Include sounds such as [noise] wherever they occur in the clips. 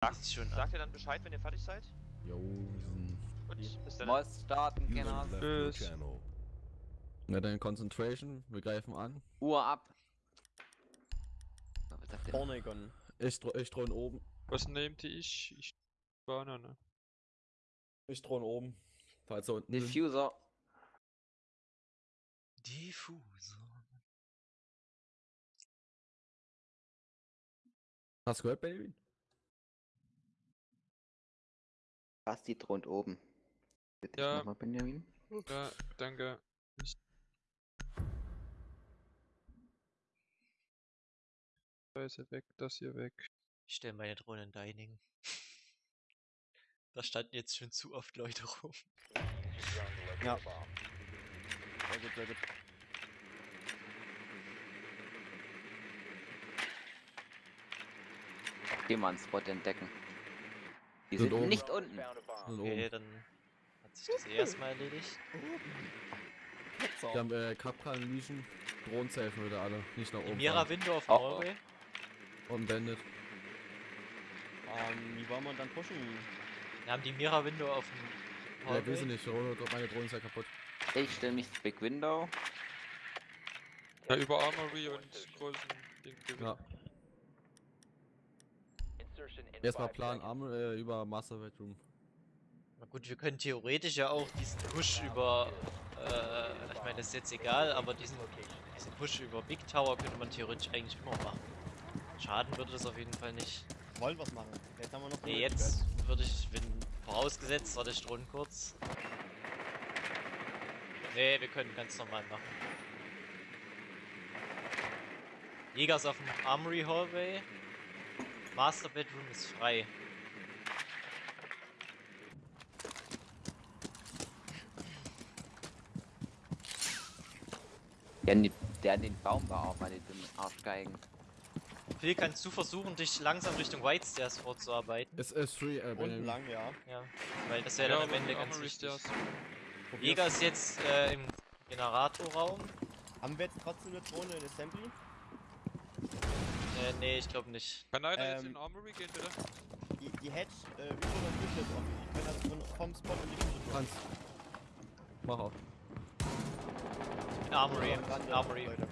Sagt, Ist schon sagt ihr dann Bescheid, wenn ihr fertig seid? Jo, wir sind. Gut, bis dann. Muss starten, genau. Tschüss. Na dann Concentration, wir greifen an. Uhr ab. Pornegon. Ich, ich drohen oben. Was nehmt ihr? Ich, ich Banane. Ich drohen oben. Falls da unten. sind. Diffuser. Diffusor. Hast du gehört, Benjamin? Basti thront oben. Bitte Ja. nochmal, Benjamin. Ja, danke. Ich- Da ist er weg, das hier weg. Ich stelle meine Drohne in Dining. Da standen jetzt schon zu oft Leute rum. Ja. Sehr gut, sehr gut. Geh mal einen Spot entdecken. Die Sind sind, oben. nicht unten. Sind Okay, oben. dann hat sich das eh erstmal erledigt. Wir haben äh, Kapkan, Legion, Drohnen safen wieder alle. Nicht nach oben. Mira. Window auf Oh, dem oh. Hallway. Und Bandit. Ähm, wie wollen wir dann pushen? Wir haben die Mira Window auf dem Ja, wir Hallway. sind nicht. Meine Drohne ist ja kaputt. Ich stelle mich zu Big Window. Ja, über Armory und großen Ding gewinnen. Ja. Erstmal Plan Arm äh, über Master Bedroom. Na gut, wir können theoretisch ja auch diesen Push über, äh, ich meine, das ist jetzt egal, aber diesen, diesen Push über Big Tower könnte man theoretisch eigentlich immer machen. Schaden würde das auf jeden Fall nicht. Wollen wir's machen? Jetzt haben wir noch Nee, jetzt würde ich, wenn, vorausgesetzt, warte ich Drohnen kurz. Nee, wir können ganz normal machen. Jäger ist auf dem Armory Hallway. Master Bedroom ist frei. Der, der an den Baum war auch meine dummen Arschgeigen. Phil, kannst du versuchen, dich langsam Richtung White Stairs vorzuarbeiten? Es ist free, äh, Unten lang, ja. Ja, weil das wäre dann am Ende ganz wichtig. Jäger ist jetzt äh, im Generatorraum. Haben wir jetzt trotzdem eine Drohne in Assembly? Äh, nee, ich glaube nicht. Kann einer jetzt Ähm, in Armory gehen, bitte? Die, die Hedge äh, über der Küche ist offen. Die können also von, vom Spot in die Küche durch. Franz. Mach auf. In Armory, Am Rande, Armory. Leute.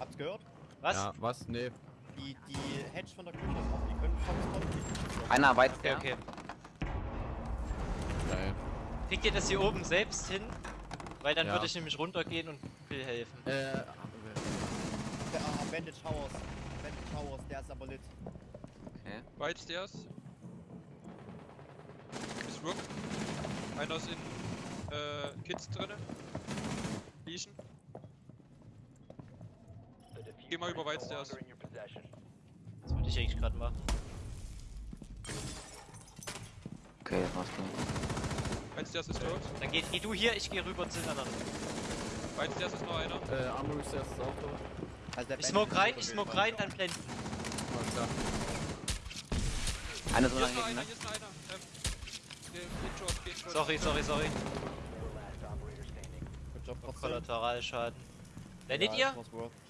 Habt's gehört? Was? Ja, was? Nee. Die, die Hedge von der Küche ist offen. Die können vom Spot in die Küche durch. Einer weit Okay, okay. Geil. Kriegt ihr das hier oben selbst hin? Weil dann Ja. würde ich nämlich runtergehen und Phil helfen. Äh, Der, ah, Bandage Towers. Towers, der ist aber lit. Okay. White Stairs. Ist Rook. Einer ist in äh, Kids drinne. Legion. Geh mal über White Stairs. Das würde ich eigentlich gerade machen. Okay, war's dann. White Stairs ist tot. Dann geh, geh du hier, ich gehe rüber zu den anderen. White Stairs ist noch einer. äh, Armory Stairs ist auch tot. Also Ich smoke rein, ich smoke rein, dann blenden. Alles klar. Einer so Hier lange ist noch hinten, einer, ne? hier ist noch einer. Ähm, geht short, geht short. Sorry, sorry, sorry. Good job, trotzdem. Kollateralschaden. Blendet Ja, ihr?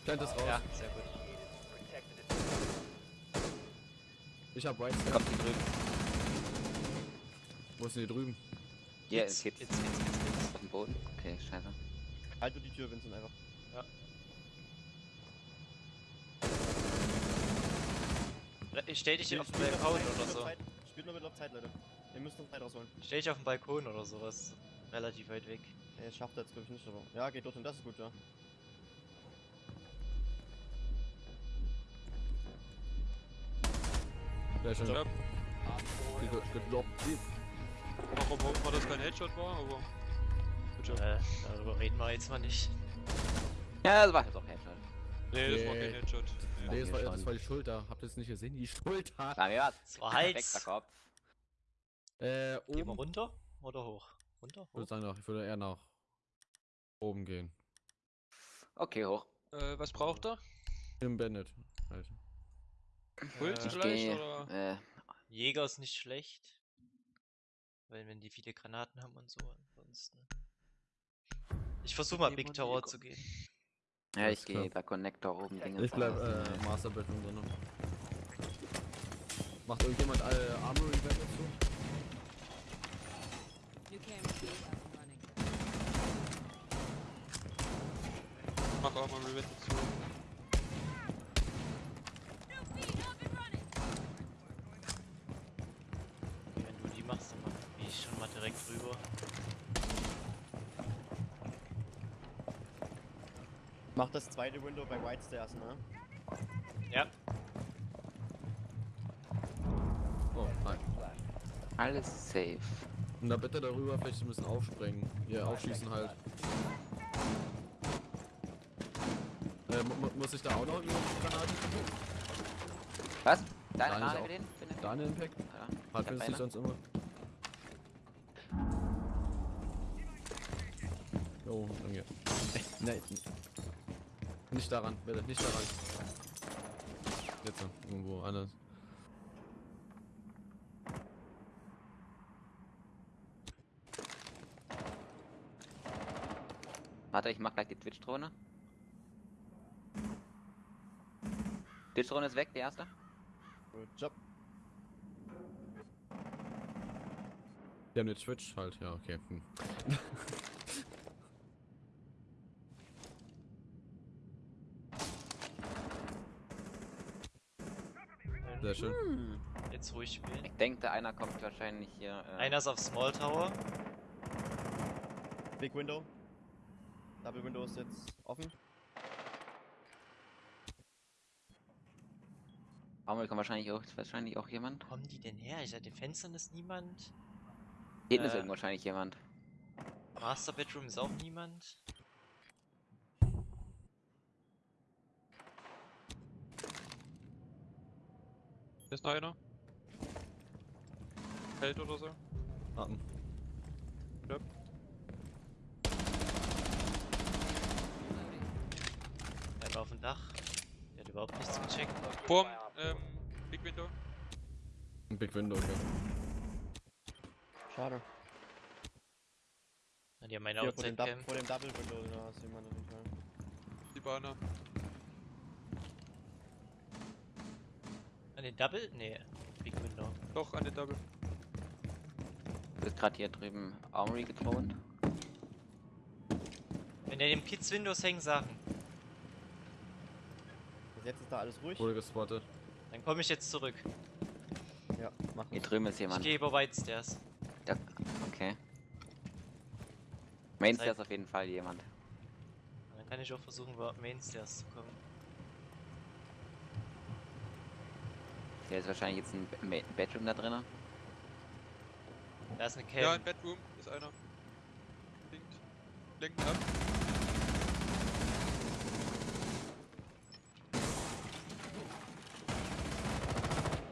Plant ist raus. Ja, sehr gut. Ich hab White. Kommt die drüben. Wo ist denn die drüben? Hier, Jetzt, es geht jetzt, jetzt, jetzt, jetzt. auf dem Boden. Okay, scheiße. Halt du die Tür, Vincent, einfach. Ich stell dich hier auf den noch Balkon Zeit, oder noch so. Spielt nur mit auf Zeit, Leute. Ihr müsst noch Zeit rausholen. Stell dich auf den Balkon oder sowas. Relativ weit weg. Das schafft er jetzt, glaube ich, nicht, aber. Ja, geht dorthin, das ist gut, ja. Sehr schön. Ja, Gedroppt. warum hoffen wir, dass kein Headshot war, aber. Ja. Äh, darüber reden wir jetzt mal nicht. Ja, das war jetzt auch Headshot. Nee, das war kein Headshot. Nee. Nee, das war, das war die Schulter. Habt ihr es nicht gesehen? Die Schulter. Mir was. Das war Hals. Perfekter Kopf. Äh, Gehen wir oben. runter oder hoch? Runter? Ich würde Hoch? sagen, nach- ich würde eher nach oben gehen. Okay, hoch. Äh, was braucht er? Im Bandit. Halt. Puls Äh, Ich vielleicht, oder? Äh, Jäger ist nicht schlecht. Weil wenn die viele Granaten haben und so, ansonsten. Ich versuche mal Big Tower zu gehen. Ja, ich gehe bei Connector oben. Dinge Ich bleib äh, Master Bedroom drin. Macht irgendjemand alle Armory Wände zu? New camera feed up and running. Mach auch mal Revenge zu. Wenn du die machst, dann mach ich schon mal direkt rüber. Mach das zweite Window bei White Stairs, ne? Ja, Oh, nein. Alles safe. Und da bitte darüber vielleicht ein bisschen aufspringen. Hier, aufschießen halt. Äh, mu mu- muss ich da auch noch Granate tun? Was? Deine ist mit denen? Bin ich- Daniel Impact? Ja. Hat nicht sonst immer. Jo, danke. [laughs] Nein. Nicht daran, bitte, nicht daran. Jetzt irgendwo anders. Warte, ich mach gleich die Twitch-Drohne. Twitch-Drohne ist weg, die erste. Good job. Die haben jetzt Switch halt, ja, okay. Hm. [laughs] Sehr schön. jetzt ruhig spielen. Ich denke, einer kommt wahrscheinlich hier. Äh, Einer ist auf Small Tower. Big Window. Double Window ist jetzt offen. Baumel kommt wahrscheinlich auch, ist wahrscheinlich auch jemand. Wo kommen die denn her? Ich den Fenstern ist niemand. Hinten ist Äh. irgendwo wahrscheinlich jemand. Master Bedroom ist auch niemand. Hier ist noch einer. Feld oder so. Warten. Einer auf dem Dach. Der hat überhaupt nichts gecheckt. Vorm, ähm, Big Window. Ein Big Window, okay. Schade. Die haben meine Hier vor dem, Outside Dub- Cam. vor dem Double Window, da ist jemand auf jeden Fall. Die Bahner. An den Double? Nee. Big Window. Doch, an den Double. Wird gerade hier drüben Armory gedroht. Wenn er dem Kids Windows hängen Sachen, Bis Jetzt ist da alles ruhig. Wurde gespottet. dann komme ich jetzt zurück. Ja, mach Hier drüben ist Ich jemand. gehe über White Stairs. Da, okay. Main Stairs auf jeden Fall jemand. Dann kann ich auch versuchen, über Main Stairs zu kommen. Hier ist wahrscheinlich jetzt ein Be- Bedroom da drinnen. Da ist eine Cam. Ja, im Bedroom ist einer. Linkt. Lenken ab.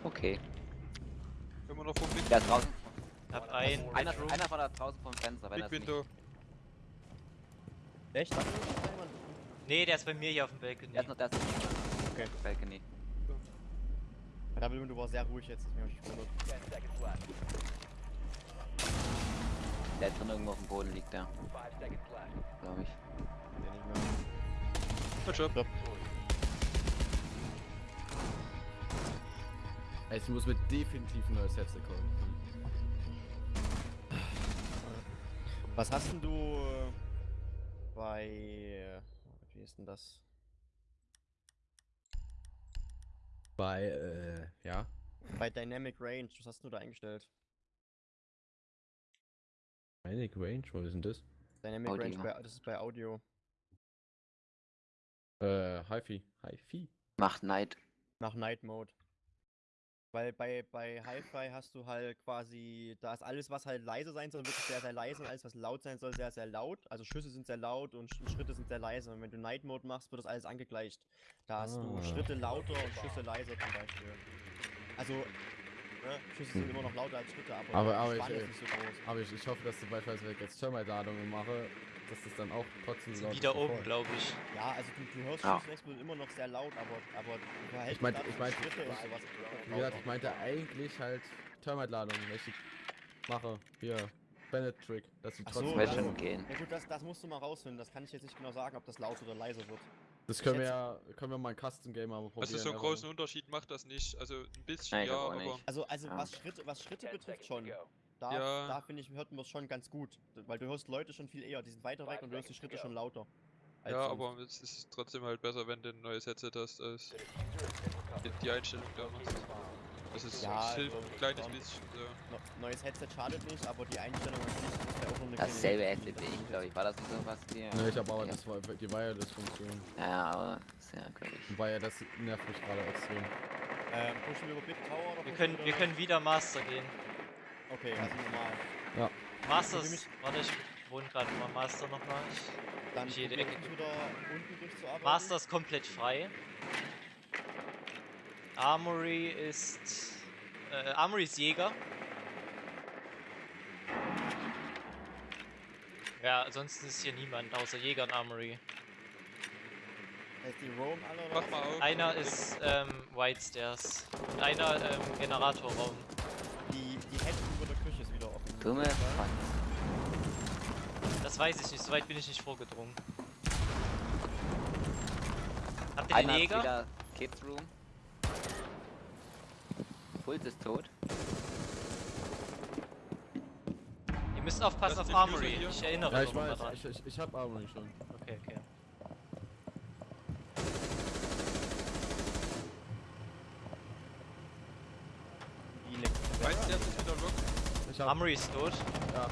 Okay. Immer noch vom Big, Da draußen. Hab ein Einer, Bedroom. einer von da draußen vom Fenster, wenn Big das nicht. Window. Echt? Ist? Nee, der ist bei mir hier auf dem Balkon. Der ist noch das. Okay. Balcony. Der Double Window war sehr ruhig jetzt, deswegen hab ich mich gewundert. Der drin irgendwo auf dem Boden liegt, der. Glaube ich. Der nicht mehr. Stopp. Ey, Ich muss mir definitiv ein neues Headset kaufen. Was hast denn du äh, bei. äh, Wie ist denn das? Bei, äh, ja. Bei Dynamic Range, was hast du da eingestellt? Manic Range, wo ist denn das? Dynamic Audio. Range, bei, das ist bei Audio. Äh, Hi-Fi. Hi-Fi. Macht Night. Nach Night Mode. Weil bei, bei Hi-Fi hast du halt quasi, da ist alles, was halt leise sein soll, wirklich sehr, sehr leise und alles, was laut sein soll, sehr, sehr laut. Also Schüsse sind sehr laut und Sch- Schritte sind sehr leise. Und wenn du Night Mode machst, wird das alles angegleicht. Da hast du Ah. Schritte lauter und Schüsse leiser zum Beispiel. Also, ne, Schüsse sind immer noch lauter als Schritte, aber, Aber- aber ich, so groß. Aber ich, ich hoffe, dass sobald wenn ich jetzt Thermite-Ladungen mache, dass das dann auch trotzdem so Sind laut ist wieder wie oben, glaube ich. Ja, also du, du hörst Ja. Explodieren immer noch sehr laut, aber, aber Ich mein- dazu, ich mein- Schritte ist sowas Wie gesagt, ich meinte eigentlich halt Thermite-Ladungen, wenn ich mache. Hier, Bennett-Trick, dass so, trotzdem laut schon gehen. Ja gut, das, das musst du mal rausfinden. Das kann ich jetzt nicht genau sagen, ob das laut oder leise wird. Das können wir ja, können wir mal ein Custom Game mal probieren. Also so einen großen Unterschied macht das nicht. Also ein bisschen, Nein, ja, aber nicht. Also, also Ja. was Schritte, was Schritte betrifft schon. Da, Ja. da finde ich, hört man es schon ganz gut. Weil du hörst Leute schon viel eher, die sind weiter weg und du hörst die Schritte schon lauter. ja, sonst. aber es ist trotzdem halt besser, wenn du ein neues Headset hast, als die- Einstellung da machst. Das ist Ja, also, ein kleines bisschen. So. No, neues Headset schadet nicht, aber die Einstellung an sich ist ja auch noch eine Dasselbe Headset wie ich, glaube ich. War das nicht so was hier? Ne, ich habe aber Ja. das war die Wireless-Funktion. Ja, aber sehr ich. Wobei ja das nervt mich gerade extrem. Ähm, pushen wir über Big Tower oder Wir können, wir können wieder Master gehen. Okay, also normal. Masters, Also warte, ich wohne gerade mal Master nochmal. Ich Dann Nicht jede Ecke. wir uns wieder unten durchzuarbeiten. Master ist komplett frei. Armory ist. Äh, Armory ist Jäger. Ja, ansonsten ist hier niemand außer Jäger und Armory. Heißt die Roam alle oder Mach was? mal auf. Einer ist ähm, White Stairs und einer ähm, Generatorraum. Dumme. Fuck. Das weiß ich nicht, soweit bin ich nicht vorgedrungen. Habt ihr den Einer ist Jäger? Kids Room. Puls ist tot. Ihr müsst aufpassen auf Armory. Ich erinnere Ja, ich weiß, dran. ich, ich, ich hab Armory schon. Okay, okay. Die Elektro- Weißt du, der ist wieder lock. Ich hab, Armory ist tot. ja,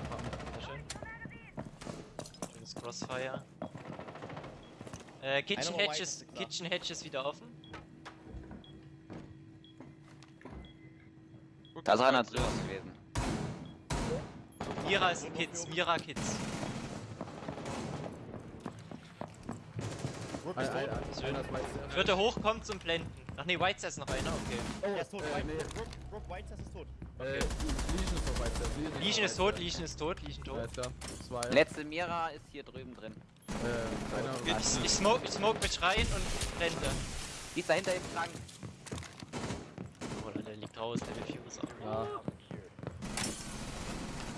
Sehr schön. Schönes Crossfire. Äh, Kitchen white, ist. Kitchen Hatch ist wieder offen. Da ist das einer drüber gewesen. Mira ist Kids, Mira Kids. Rook ein, ist ein, tot. ein, der- Vierte hochkommt zum Blenden. Ach nee, White ist noch einer, okay. Der ist tot. äh, nee, Rook, Rook White ist tot. Äh, Legion ist weiß, der Legion ist tot, Legion ist tot, Legion tot. Klar. Zwei. Letzte Mira ist hier drüben drin. Äh, einer. Ich, ich, smoke, ich smoke mich rein und blende. Die ist dahinter im Schrank. Oder der liegt raus, der will Fuse auch. Ja.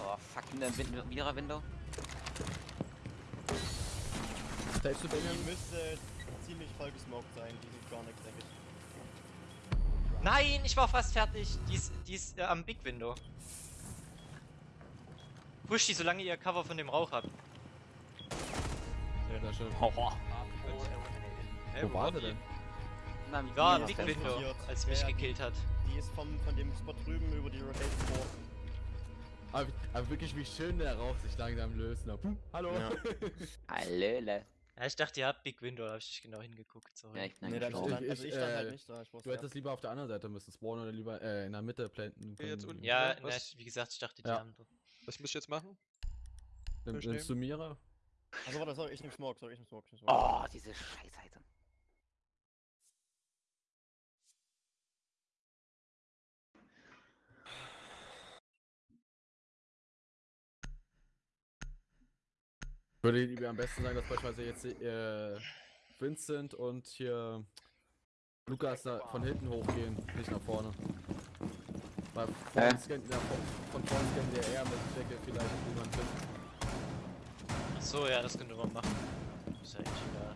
Oh, fuck, hinter dem Wind- Mira-Window. Selbst du Die Benjamin? müsste ziemlich voll gesmoked sein. Die sieht gar nichts, denke ich. Nein, ich war fast fertig. Die ist, die ist äh, am Big Window. Push die, solange ihr Cover von dem Rauch habt. Sehr schön. Hä, Wo war der denn? Na, Die war am Ja, Big Window, passiert. als Ja, mich ja, gekillt hat. Die ist vom, von dem Spot drüben über die Rotation vor. Aber, aber wirklich, wie schön der Rauch sich langsam löst. Na, puh, hallo. Ja. [laughs] Hallöle. Ja, ich dachte, ihr habt Big Window, da hab ich nicht genau hingeguckt, sorry. Ja, ich bin Nee, da gestorben. stand, Ich- also ich, ich stand äh, halt nicht da. Ich Du hättest lieber auf der anderen Seite müssen spawnen oder lieber äh, in der Mitte planten. Okay, jetzt unten. ja, Ja, na, wie gesagt, ich dachte, die Ja. haben doch. Was muss ich jetzt machen? Nimm, nimmst du Mira? Also warte, sorry, ich nehm Smoke, sorry, ich nehm Smoke. Ich nehm Smoke. Oh, diese Scheißseite. Würde lieber am besten sagen, dass beispielsweise jetzt äh, Vincent und hier Lukas da von hinten hochgehen, nicht nach vorne. Weil vorne Hä? scannt, ja, von, von vorne scannt der eher mit Decke vielleicht jemand hin. Achso, ja, das könnte man machen. Ist ja eigentlich egal.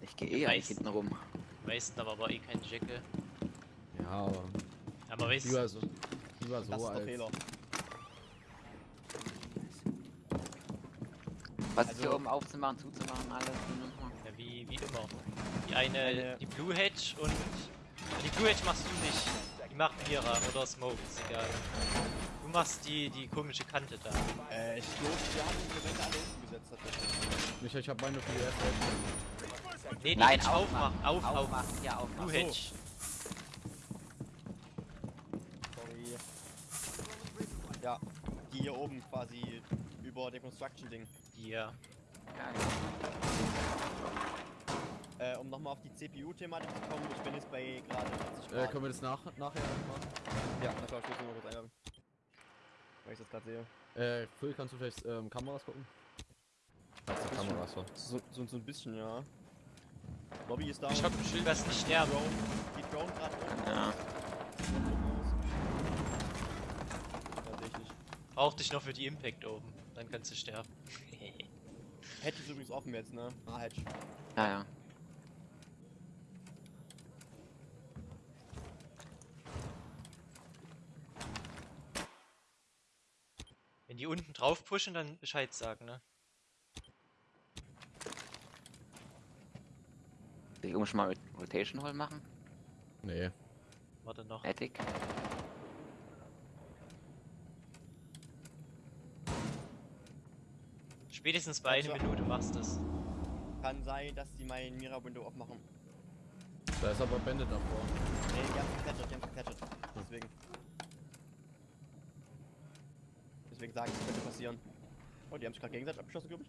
Ich gehe eh eigentlich hinten rum. Haben aber eh keinen Jacke. Ja, aber Ja, man weiß. lieber so, lieber so Das ist der als... Fehler. Was ist hier Also- oben aufzumachen, zuzumachen, alles? Ja, wie, wie immer. Die eine, die Blue Hedge und. Die Blue Hedge machst du nicht. Die macht Mira oder Smoke, ist egal. Du machst die, die komische Kante da. Äh, ich glaube, wir haben die Elemente alle unten gesetzt tatsächlich. Michael, ich habe meine für die erste. Nee, die Nein, Hedge aufmachen. Auf, auf. Aufmachen, ja, aufmachen. Blue Hedge. Sorry. Ja, die hier oben quasi über dem Construction-Ding. Ja, Äh, um nochmal auf die CPU-Thematik zu kommen, ich bin jetzt bei gerade 40 Äh, Grad. können wir das nach, nachher machen? ja, na klar, ich muss nur mal kurz einloggen. Weil ich das gerade sehe. Äh, Phil, kannst du vielleicht ähm, Kameras gucken? Falls du Kameras hast. So, so, so ein bisschen, ja. Lobby ist da. Ich hab ein Schild. Du wirst nicht sterben. Drone. Die Drone gerade oben. Ja. Da sehe ich nicht. Brauch dich noch für die Impact oben. Dann kannst du sterben. Hedge ist übrigens offen jetzt, ne? Ah, Hedge. Ja, ja. Wenn die unten drauf pushen, dann Bescheid sagen, ne? Soll ich oben schon mal Rot- Rotation Hole machen? Nee. Warte noch. Attic? Spätestens bei einer Minute machst du es. Kann sein, dass die mein Mira-Window aufmachen. Da ist aber Bandit davor. Nee, die haben gecatcht, die haben gecatcht. Deswegen. Deswegen sage ich, das könnte passieren. Oh, die haben sich gerade gegenseitig abgeschossen, glaube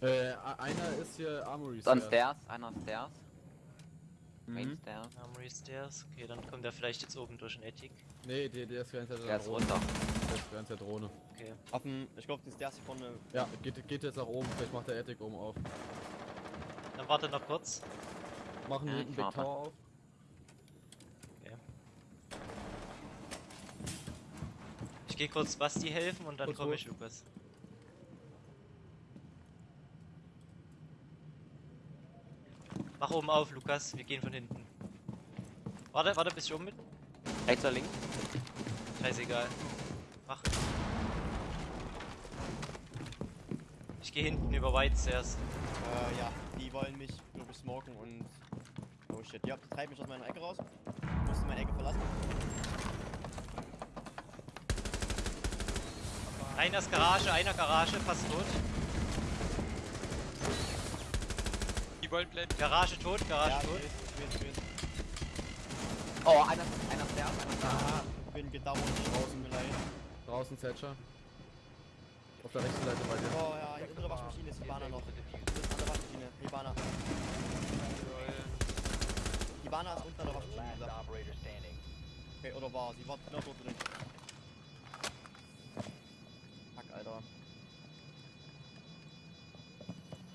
ich. Äh, a- einer ist hier Armory Stairs. Stairs, einer Stairs. Main Mhm. Stairs. Armory Stairs. Okay, dann kommt er vielleicht jetzt oben durch den Attic. Nee, der, der ist Zeit Der der ist Drohne. runter. Der ist die ganze Zeit Drohne. Okay. Auf dem, ich glaube, den Stairs hier vorne. Ja, geht, geht jetzt nach oben. Vielleicht macht der Attic oben auf. Dann warte noch kurz. Machen Ja, hinten ich Big. Tower auf. Ich gehe kurz Basti helfen und dann komme ich, Lukas. Mach oben auf, Lukas. Wir gehen von hinten. Warte, warte, bis ich oben bin. Rechts oder links? Scheißegal. Mach. Ich gehe hinten über White Stairs. Äh, ja, die wollen mich, glaube ich, smoken und. Oh shit, ja, treibt mich aus meiner Ecke raus. Ich musste meine Ecke verlassen. Einer ist Garage, einer Garage, fast tot. Die wollen blenden. Garage tot, Garage ja, tot. ich ich weiß, ich weiß. Oh, einer, einer Stairs, einer. Ah, ich bin gedauert, draußen mir leid. Draußen Thatcher. Auf der rechten Seite bei dir. Oh ja, hinter der Waschmaschine ist Hibana noch. Das ist an der Waschmaschine. Hibana. Hibana ist unten an der Waschmaschine, gesagt. Okay, oder war sie? War genau dort drin. Fuck, Alter.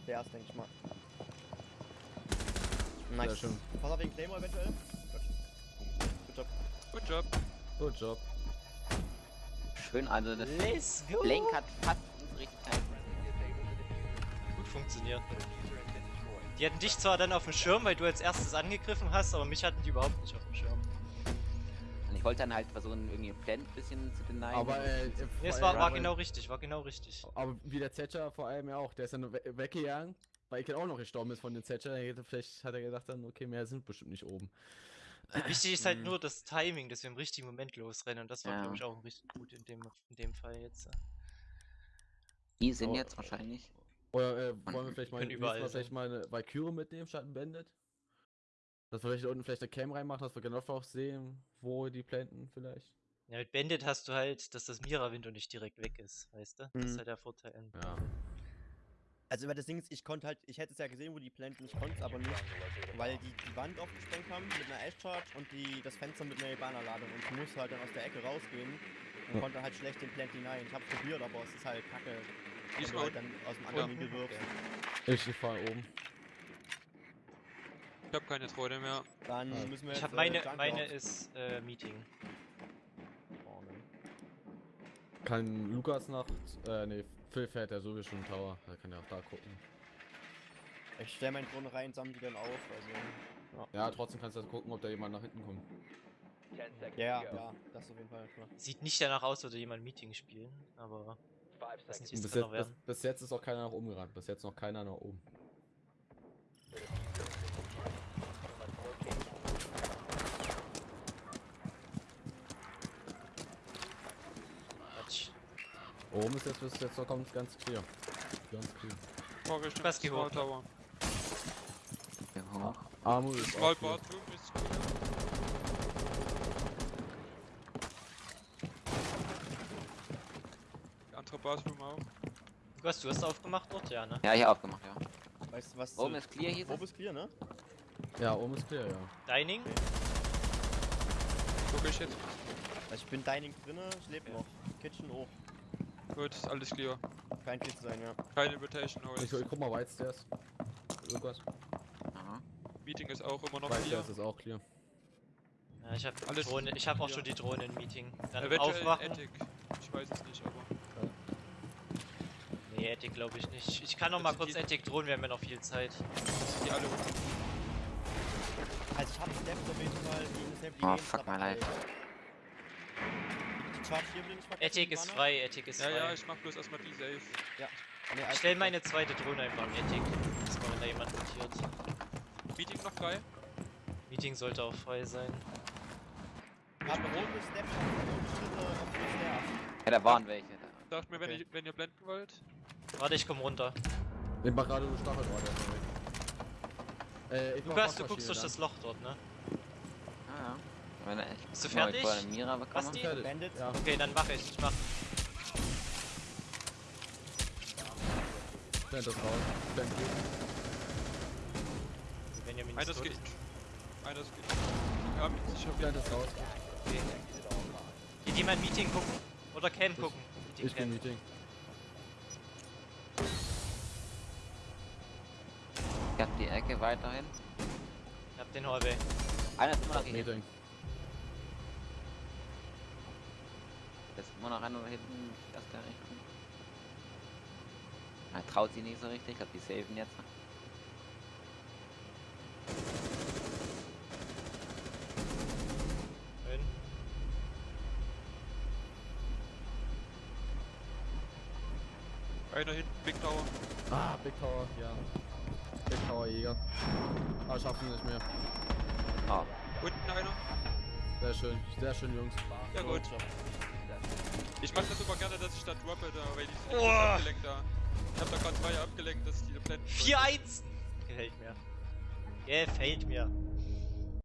Der ist, denke ich mal. Nice. Sehr schön. Pass auf wegen Claymore eventuell. Gut. Good Job. Good Job. Good job. Schön, also das Let's go! Blink hat fast richtig. Gut funktioniert. Die hatten dich zwar dann auf dem Schirm, weil du als erstes angegriffen hast, aber mich hatten die überhaupt nicht auf dem Schirm. Und ich wollte dann halt versuchen, irgendwie Plant ein bisschen zu denyen. Aber äh, Nee, es war, war genau richtig, war genau richtig. Aber wie der Thatcher vor allem ja auch, der ist dann we weggegangen, weil ich auch noch gestorben ist von den Thatcher. Vielleicht hat er gedacht dann, okay, mehr sind bestimmt nicht oben. Wichtig ist halt Mhm. nur das Timing, dass wir im richtigen Moment losrennen und das war, Ja. glaube ich, auch richtig gut in dem, in dem Fall jetzt. Die sind Oh, jetzt wahrscheinlich. Oder äh, wollen wir vielleicht mal, überall mal vielleicht mal eine Valkyrie mitnehmen statt ein Bandit? Dass wir vielleicht unten vielleicht eine Cam reinmachen, dass wir genau auch sehen, wo die planten vielleicht. Ja, mit Bandit hast du halt, dass das Mira-Window nicht direkt weg ist, weißt du? Das ist Mhm. halt der Vorteil. Ja. Also über das Ding ist, ich konnte halt, ich hätte es ja gesehen, wo die planten, ich konnte es aber nicht, weil die die Wand aufgesprengt haben mit einer Ash Charge und die das Fenster mit einer Ebana-Ladung und ich musste halt dann aus der Ecke rausgehen und Ja. konnte halt schlecht den Plant hinein. Ich hab's probiert, aber es ist halt kacke, wenn Ist du halt dann aus dem anderen Winkel wirbst. Ich, ich fahr oben. Ich hab keine Freude mehr. Dann Ja. müssen wir Ich jetzt, habe äh, meine, Junkyard meine ist äh, Meeting. Kann Lukas nach. Äh, nee, Phil fährt ja sowieso schon Tower. Da kann er auch da gucken. Ich stelle meine Drohne rein, sammle die dann auf, also... Ja, trotzdem kannst du gucken, ob da jemand nach hinten kommt. Ja, ja, das auf jeden Fall, klar. Sieht nicht danach aus, würde jemand Meeting spielen, aber nicht, bis jetzt, bis, bis jetzt ist auch keiner nach oben gerannt. Bis jetzt noch keiner nach oben. Oben ist jetzt bis jetzt noch ganz, ganz clear. Ganz clear. Fahr Richtung Was geh Small hoch. Tower. Hier hoch. Armut ist Small auch clear. Bathroom ist gut. Andere Bathroom auch. Lukas, du hast aufgemacht dort? Ja, ne? Ja, hier aufgemacht, ja. Weißt du was? Oben ist clear, hieß Oben ist clear, ne? Ja, oben ist clear, ja. Dining? Guck ich jetzt. Also ich bin Dining drinne, ich lebe Ja. noch. Kitchen hoch. Gut, ist alles clear. Kein Kill zu sein, ja. Keine Rotation Ich, Holes. ich guck mal White Stairs. Lukas. Aha. Meeting ist auch immer noch White clear. Stairs ist auch clear. Ja, ich habe Alles Drohne, ich habe auch schon die Drohne im Meeting. Dann Eventuell aufwachen. Attic. Ich weiß es nicht, aber. Nee, Nee, Ethic glaube ich nicht. Ich kann noch mal kurz Ethic drohen, wir haben ja noch viel Zeit. Die alle unten. Also ich hab Snap auf jeden Fall gegen Snap die Oh, fuck my life. Charge hier nicht ist frei, Ethic ist Ja, ja, frei. ich mach bloß erstmal die safe. Nee, Ich stell meine zweite Drohne einfach an Ethic. Erstmal, wenn da jemand notiert. Meeting noch frei. Meeting sollte auch frei sein. Hab rote rote Schritte auf den Stairs. Ja, da waren welche. Da. Sagt mir, wenn, Okay. ihr, wenn ihr blenden wollt. Warte, ich komm runter. Ich mach gerade erstmal weg. Äh, Lukas, du guckst durch dann. das Loch dort, ne? Ah, ja. Echt Bist du fertig? Mira. Basti? Bandits. Ja, Okay, dann mach ich. Ich mach. blend das raus. Blend gut. Benjamin Einer ist tot. geht. Einer ist geht. Ja, sicher. Blend das raus. Okay. Geht jemand Meeting gucken? Oder Cam gucken? Meeting Ich bin Cam. Meeting. Ich hab die Ecke weiterhin. Ich hab den Hallway. Einer ist immer noch hier hinten. Meeting. Da immer noch einer da hinten. Das kann ich nicht. Er traut sie nicht so richtig. Ich die saven jetzt. Schön. Einer hinten, Big Tower. Ah, Big Tower, ja. Big Tower Jäger. Ah, schaffen wir nicht mehr. Ah, Unten einer. Sehr schön, sehr schön, Jungs. Ja gut. Ich mach das immer gerne, dass ich da droppe, da, weil die sind Oh. abgelenkt da. Ich hab da gerade zwei abgelenkt, dass die blenden. 4-1! Gefällt mir. Gefällt mir.